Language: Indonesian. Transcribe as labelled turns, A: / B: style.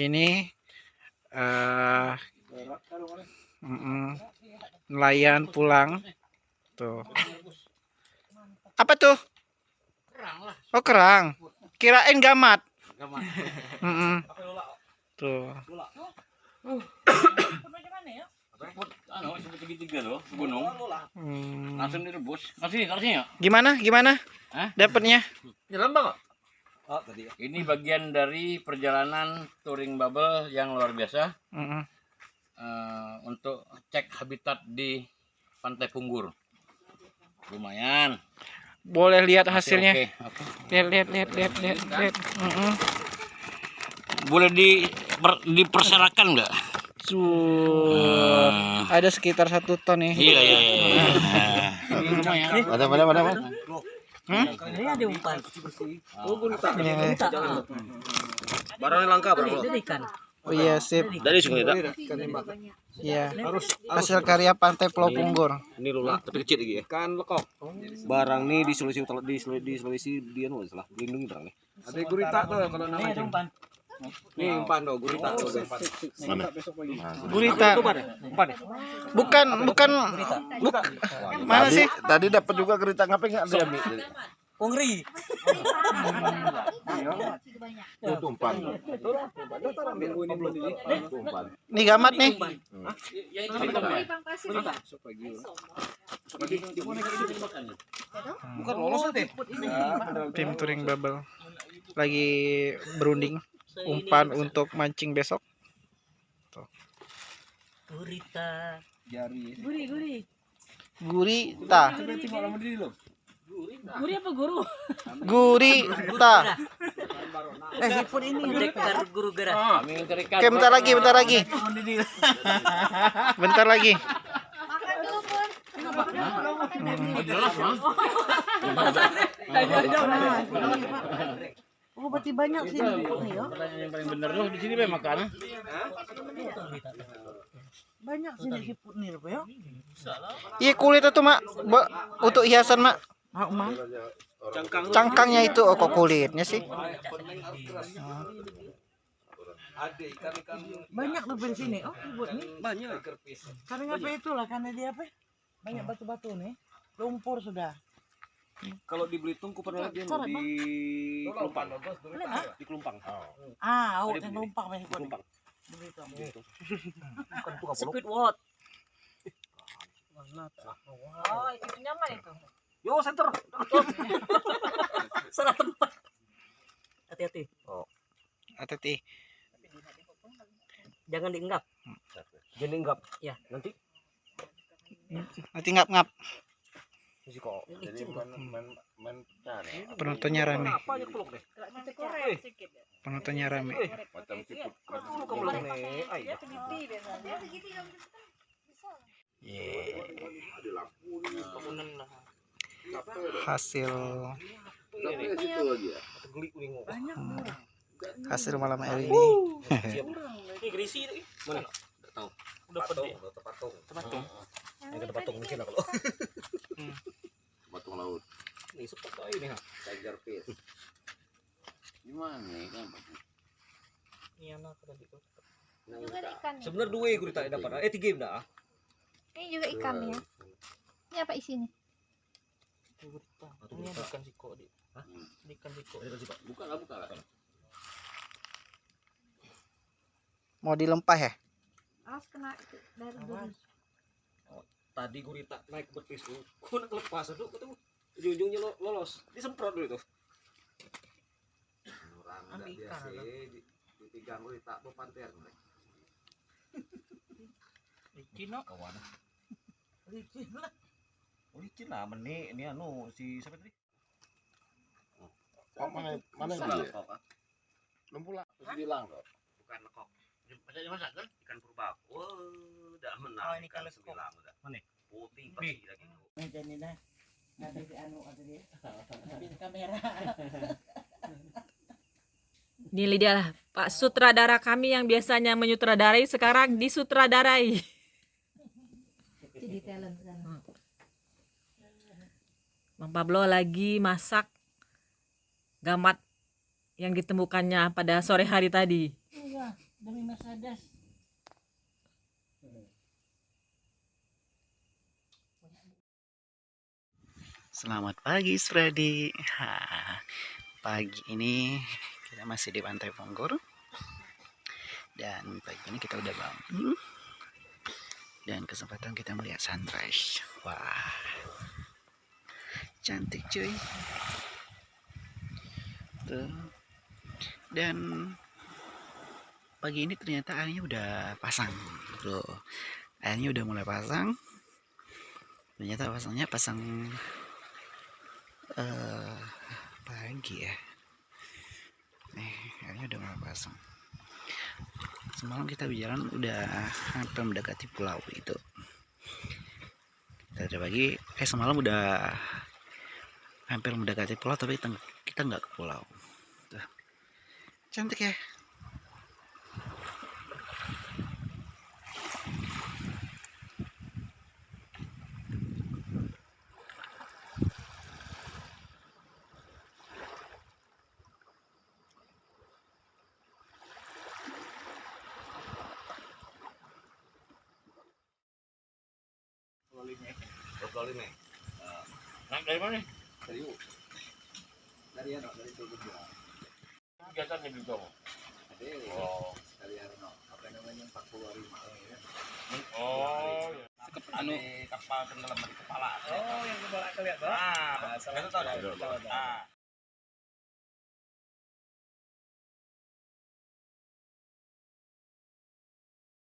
A: ini uh, mm -mm, nelayan pulang. Tuh. Apa tuh? Oh kerang. Kirain gamat. Mm -mm. tuh. Hmm.
B: langsung direbus. Kasih kasih ya
A: Gimana? Gimana? Dapatnya?
C: Oh, tadi.
B: ini bagian dari perjalanan touring bubble yang luar biasa
A: Mm-mm.
B: eh, untuk cek habitat di pantai Punggur lumayan
A: Boleh lihat
B: Masih
A: hasilnya.
B: oke, oke.
A: Lihat, lihat, lihat, lihat, lihat, lihat. Mm-mm.
B: boleh di per- diperserakan nggak. Eh,
A: Ada sekitar satu ton nih.
B: iya iya iya ini lumayan
C: Mana mana mana mana?
D: Ini ada umpan.
C: Oh, gurita.
A: Ini.
C: Barangnya langka, Bro.
D: Ini ikan.
A: Oh iya, sip.
B: dari sungai tak
A: Iya. Hasil karya Pantai Pulau Punggur.
C: Ini lula, tapi kecil lagi ya. Kan lekok. Barang nih di Sulawesi Utara di Sulawesi, di Sulawesi dia nulis lah. Lindungi barang nih. Ada gurita tuh kalau
D: umpan.
C: Nih umpan tuh, gurita tuh.
A: Gurita.
C: Umpan nih.
A: Bukan, bukan. Buk mana sih?
C: Tadi dapat juga gurita ngapain enggak diambil?
D: Pungri.
C: Itu umpan. Umpan.
A: Nih gamat nih.
C: Bukan lolos deh.
A: Tim touring bubble lagi berunding umpan untuk mancing besok.
D: Gurita.
C: Jari.
D: Guri, guri.
A: Gurita.
D: Guri apa guru?
A: Gurita.
D: Eh, hipun ini pendekar guru gerak.
B: mencarikan
A: Oke, bentar lagi, bentar lagi. Bentar lagi.
B: Jelas Bang.
D: Oh, berarti banyak sih nih ya.
B: pertanyaan yang paling bener tuh di sini be makan
D: Banyak sini hipun nih, Pak ya.
A: Iya kulit itu mak, untuk hiasan mak.
D: Mam.
A: Cangkangnya itu oh kok kulitnya sih.
C: Ada ikan-ikan
D: Banyak tuh di sini. Oh, hipun nih.
C: banyak.
D: Karena apa itulah karena dia apa? Banyak batu-batu nih. Lumpur sudah.
C: Kalau di Belitung ku pernah lihat dia
D: Coret,
C: di Kelumpang.
D: Hah?
C: Di Kelumpang.
D: Ah, oh, yang lumpang nih hipun.
C: Kelumpang.
D: Squidward. Oh, itu nyaman itu.
C: Yo center.
D: Salah tempat. Hati-hati.
A: Hati-hati.
D: Jangan dienggap.
C: Jadi enggak.
D: Ya.
C: Nanti
A: Nanti ngap-ngap.
C: Masih kok. Jadi main main main cari.
A: Penontonnya rame.
C: Apa aja peluk deh.
A: Penontonnya rame.
C: Macam siput.
A: Hasil hasil malam hari ini.
D: Ini grisi itu.
C: Mana? Enggak tahu.
D: Udah
C: Patung,
D: pede.
C: udah patung.
D: Patung.
C: Yang ada patung mungkin lah kalau. Patung laut. Ini seperti ini ha. Tiger fish.
B: gimana nih kan
D: Ini anak tadi
E: ikan ya?
C: Sebenarnya dua gurita dapat. Eh tiga dah.
E: Ini juga ikan ya. Ini apa isinya?
D: Gurita. Ini ada ikan siko di. Hah? Ikan siko.
B: buka lah buka lah
A: Mau dilempah ya?
E: Awas kena itu dari duri.
C: Tadi gurita naik betis tuh. Kau nak lepas tuh ketemu ujung-ujungnya lo- lolos. Disemprot dulu tuh. Orang nggak
D: ikan,
C: biasa,
D: atau?
C: di- ditigang gurita tuh panter.
D: Licin no.
C: Kawan.
D: Licin lah.
C: Oh, licin lah meni ini anu si siapa tadi?
B: mana mana
C: dia?
B: lempula bilang kok
C: Bukan lekok.
B: Maksudnya masak kan
C: Ikan purba. Oh,
D: ikan lekok.
C: sembilan udah.
D: Mana?
C: Putih pasti lagi.
D: Meja ini nah. Ada di anu ada di. Di kamera.
F: Ini dia lah Pak sutradara kami yang biasanya menyutradarai sekarang disutradarai.
E: Jadi talent kan.
F: Bang Pablo lagi masak gamat yang ditemukannya pada sore hari tadi.
D: Iya. demi Mercedes.
G: Selamat pagi Freddy. Ha, pagi ini kita masih di Pantai Ponggor. Dan pagi ini kita udah bangun. Dan kesempatan kita melihat sunrise. Wah. Cantik cuy. Tuh. Dan pagi ini ternyata airnya udah pasang. Tuh. Airnya udah mulai pasang. Ternyata pasangnya pasang eh pagi ya? Nih airnya udah mulai pasang semalam kita berjalan udah hampir mendekati pulau itu. Kita dari pagi eh semalam udah hampir mendekati pulau tapi kita nggak ke pulau. Cantik ya
C: Lokal ini.
B: Naik dari mana?
C: Serius. Dari ano, dari Tugu
B: Kegiatan di Bintang.
C: Ada.
B: Oh.
C: Dari ano, apa namanya 45 ya.
B: Oh. iya.
C: Anu kapal tenggelam di kepala.
D: Oh, yang kepala kelihatan.
C: Ah, itu tahu dah.
B: Tahu, tahu.
C: Ah,